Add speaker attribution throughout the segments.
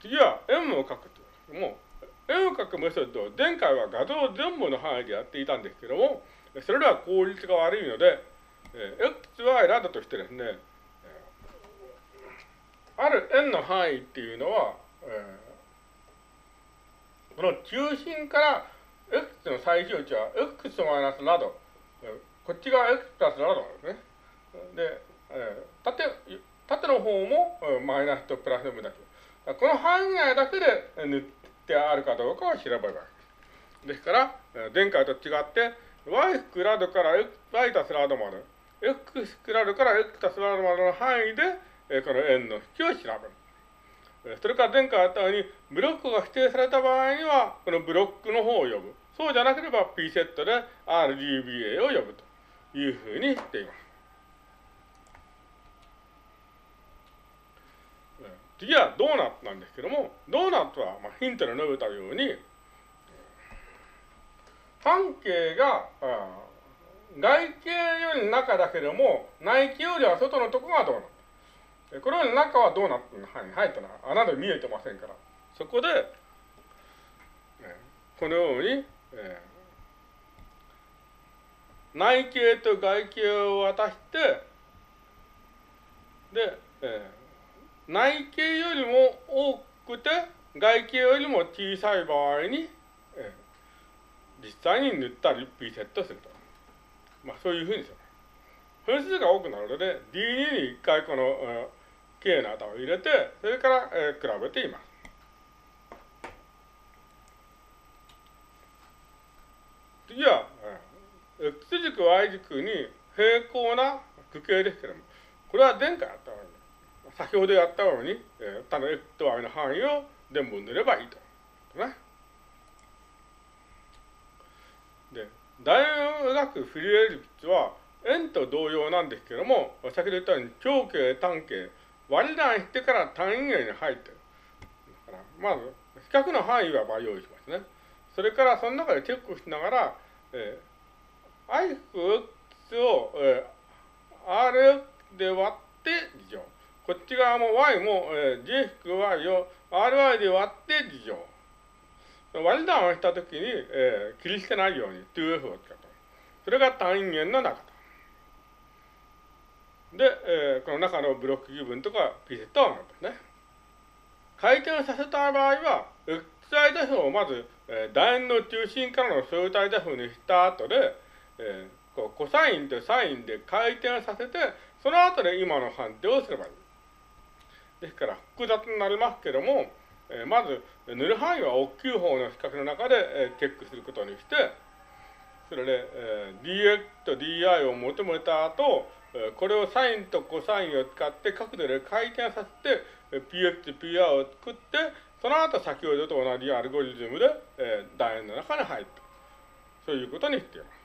Speaker 1: 次は M を書くともう M を書くメソッドを前回は画像全部の範囲でやっていたんですけども、それでは効率が悪いので、えー、x は選んだとしてですね、ある n の範囲っていうのは、えー、この中心から x の最小値は x マイナスなど、こっちが x プラスなどなんですね。で、えー、縦、縦の方もマイナスとプラスの分だけ。この範囲内だけで塗ってあるかどうかを調べるわけです。ですから、前回と違って、y クラドから y たすラドまで、x クラドから x たすラドまでの範囲で、この円の引きを調べる。それから前回あったように、ブロックが指定された場合には、このブロックの方を呼ぶ。そうじゃなければ P セットで RGBA を呼ぶというふうにしています。次はドーナツなんですけども、ドーナツは、まあ、ヒントで述べたように、半径が、外径より中だけども、内径よりは外のところがドーナツ。これより中はドーナツの範囲に入ったのは穴で見えてませんから。そこで、このように、えー、内径と外径を渡して、で、えー内径よりも多くて外径よりも小さい場合に、えー、実際に塗ったリピセットすると。まあそういうふうにする。分数が多くなるので D2 に一回この、えー、K の値を入れて、それから、えー、比べています。次は、えー、X 軸 Y 軸に平行な区形ですけれども、これは前回あったわけです。先ほどやったように、えー、他の x と y の範囲を全部塗ればいいと。ね。で、大を描くフリエルリプスは円と同様なんですけども、先ほど言ったように長径、単径、割り算してから単位元に入ってる。だからまず、比較の範囲はまあ用意しますね。それからその中でチェックしながら、えー、IX を、えー、r で割って事乗。こっち側も y も、えー、j-y を ry で割って事乗。割り算をしたときに、えー、切り捨てないように 2f を使った。それが単位元の中と。で、えー、この中のブロック部分とかピセットはなんですね。回転させた場合は、XI デフをまず、えー、楕円の中心からの相対デフにした後で、えー、こうコサインとサインで回転させて、その後で今の判定をすればいい。ですから複雑になりますけども、えー、まず塗る範囲は大きい方の比較の中で、えー、チェックすることにして、それで、えー、dx と di を求めた後、えー、これをサインとコサインを使って角度で回転させて、えー、px と pr を作って、その後先ほどと同じアルゴリズムで、えー、楕円の中に入った。そういうことにしています。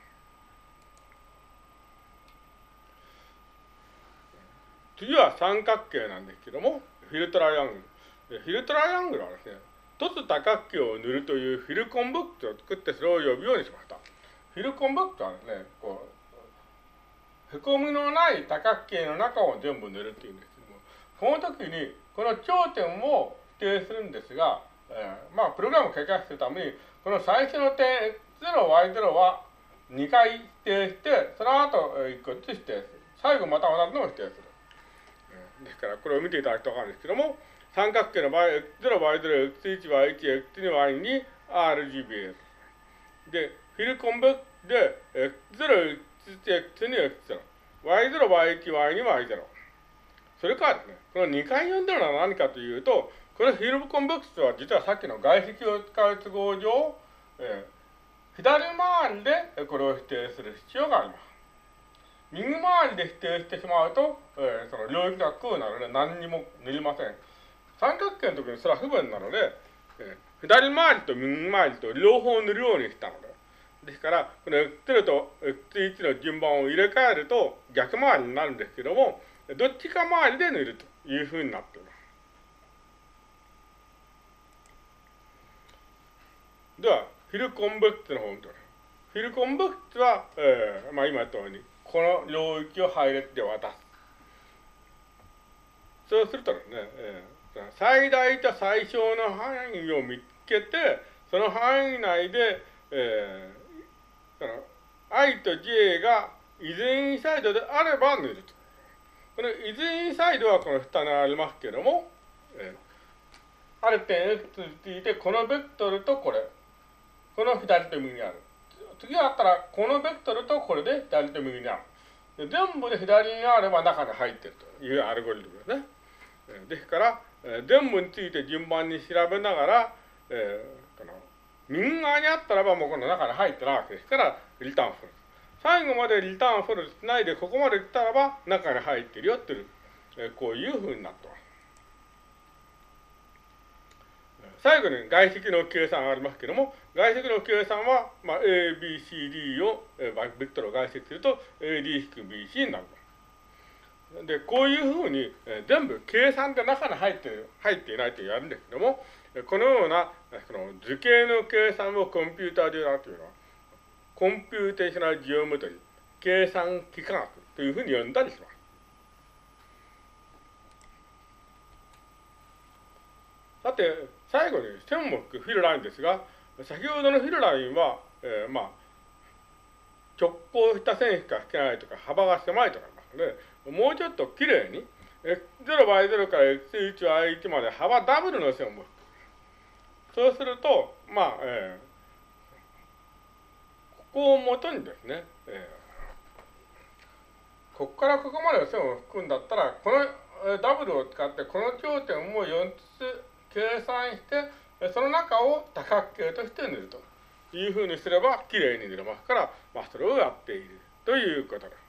Speaker 1: 次は三角形なんですけども、フィルトライアングル。フィルトライアングルはですね、凸多角形を塗るというフィルコンブックを作ってそれを呼ぶようにしました。フィルコンブックはですね、こう、へこみのない多角形の中を全部塗るっていうんですけども、その時にこの頂点を指定するんですが、えー、まあ、プログラムを書かせるために、この最初の点 x0、y0 は2回指定して、その後1個ずつ指定する。最後また同じのを指定する。ですから、これを見ていただくとわかるんですけども、三角形の場合、x0、y0、x1、y1、x2、y に RGB で、フィルコンベで、x0、x1、x2、x0、y0、y1、y に y0。それからですね、この2回読んでるのは何かというと、このフィルコンベクスは実はさっきの外壁を使う都合上、えー、左回りでこれを否定する必要があります。右回りで否定してしまうと、えー、その領域が空なので何にも塗りません。三角形の時にそれは不便なので、えー、左回りと右回りと両方塗るようにしたので。ですから、この X0 と X1 の順番を入れ替えると逆回りになるんですけども、どっちか回りで塗るというふうになっています。では、フィルコンベクツの方を見てフィルコンベクツは、えー、まあ今言ったように、この領域を配列で渡す。そうするとね、えー、最大と最小の範囲を見つけて、その範囲内で、えー、その i と j がイズインサイドであれば塗ると。このイズインサイドはこの下にありますけども、えー、ある点 x についてこのベクトルとこれ、この左と右にある。次あったら、このベクトルとこれで左と右にある。で全部で左にあれば中に入ってるというアルゴリズムですね。ですから、全部について順番に調べながら、えー、この右側にあったらばもうこの中に入ってないわけですから、リターンフル。最後までリターンフルしないでここまでいったらば中に入ってるよっていう、えー、こういうふうになってます。最後に外積の計算がありますけども、外積の計算は、まあ、A、B、C、D を、えー、ベクトルを外積すると AD-BC になる。で、こういうふうに、えー、全部計算で中に入って入っていないと言われるんですけども、このようなその図形の計算をコンピューターでやるというのは、 computational geometry、計算幾何学というふうに呼んだりします。さて、最後に線目フィルラインですが、先ほどのフィルラインは、えー、まあ、直行した線しか引けないとか、幅が狭いとかありますので、もうちょっときれいに、x0 倍0から x1 y1 まで幅ダブルの線をく。そうすると、まあ、えー、ここをもとにですね、えー、ここからここまでの線を引くんだったら、このダブルを使って、この頂点を4つ計算して、その中を多角形として塗るというふうにすれば、きれいに塗れますから、まあ、それをやっているということです。